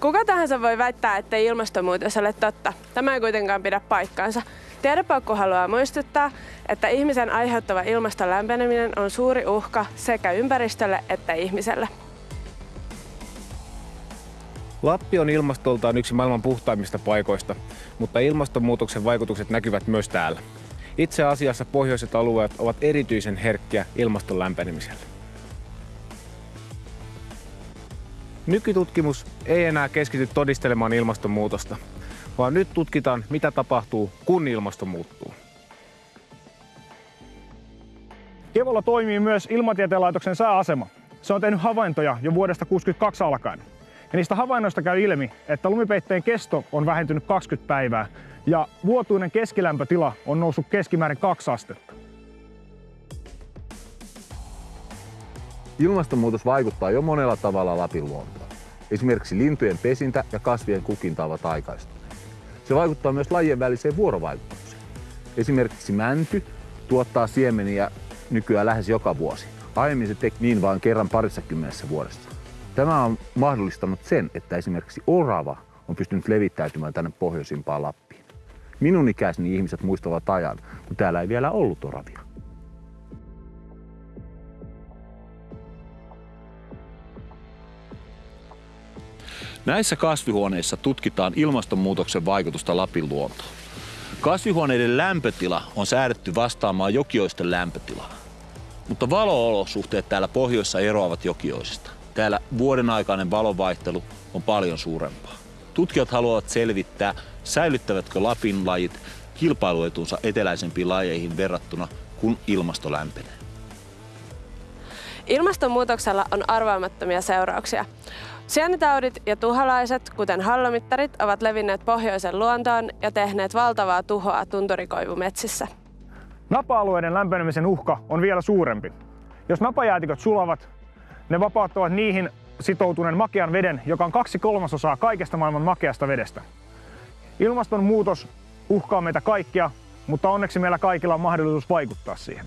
Kuka tahansa voi väittää, että ilmastonmuutos ole totta. Tämä ei kuitenkaan pidä paikkaansa. Tiedepaukku haluaa muistuttaa, että ihmisen aiheuttava ilmaston lämpeneminen on suuri uhka sekä ympäristölle että ihmiselle. Lappi on ilmastoltaan yksi maailman puhtaimmista paikoista, mutta ilmastonmuutoksen vaikutukset näkyvät myös täällä. Itse asiassa pohjoiset alueet ovat erityisen herkkiä ilmaston lämpenemiselle. Nykytutkimus ei enää keskity todistelemaan ilmastonmuutosta, vaan nyt tutkitaan, mitä tapahtuu, kun ilmasto muuttuu. Kevolla toimii myös Ilmatieteen laitoksen sääasema. Se on tehnyt havaintoja jo vuodesta 1962 alkaen. Ja niistä havainnoista käy ilmi, että lumipeitteen kesto on vähentynyt 20 päivää ja vuotuinen keskilämpötila on noussut keskimäärin 2 astetta. Ilmastonmuutos vaikuttaa jo monella tavalla Lapin luontoon. Esimerkiksi lintujen pesintä ja kasvien kukinta ovat aikaistuneet. Se vaikuttaa myös lajien väliseen vuorovaikutukseen. Esimerkiksi mänty tuottaa siemeniä nykyään lähes joka vuosi. Aiemmin se teki niin vain kerran parissa kymmenessä vuodessa. Tämä on mahdollistanut sen, että esimerkiksi orava on pystynyt levittäytymään tänne pohjoisimpaan Lappiin. Minun ikäiseni ihmiset muistavat ajan, kun täällä ei vielä ollut oravia. Näissä kasvihuoneissa tutkitaan ilmastonmuutoksen vaikutusta Lapin luontoon. Kasvihuoneiden lämpötila on säädetty vastaamaan jokioisten lämpötilaa. Mutta valoolosuhteet täällä pohjoissa eroavat jokioisista. Täällä vuoden aikainen valonvaihtelu on paljon suurempaa. Tutkijat haluavat selvittää, säilyttävätkö Lapin lajit kilpailuetunsa eteläisempiin lajeihin verrattuna, kun ilmasto lämpenee. Ilmastonmuutoksella on arvaamattomia seurauksia. Sienitaudit ja tuholaiset, kuten hallomittarit, ovat levinneet pohjoisen luontoon ja tehneet valtavaa tuhoa tunturikoivumetsissä. Napa-alueiden lämpenemisen uhka on vielä suurempi. Jos napajäätiköt sulavat, ne vapauttavat niihin sitoutuneen makean veden, joka on kaksi kolmasosaa kaikesta maailman makeasta vedestä. Ilmastonmuutos uhkaa meitä kaikkia, mutta onneksi meillä kaikilla on mahdollisuus vaikuttaa siihen.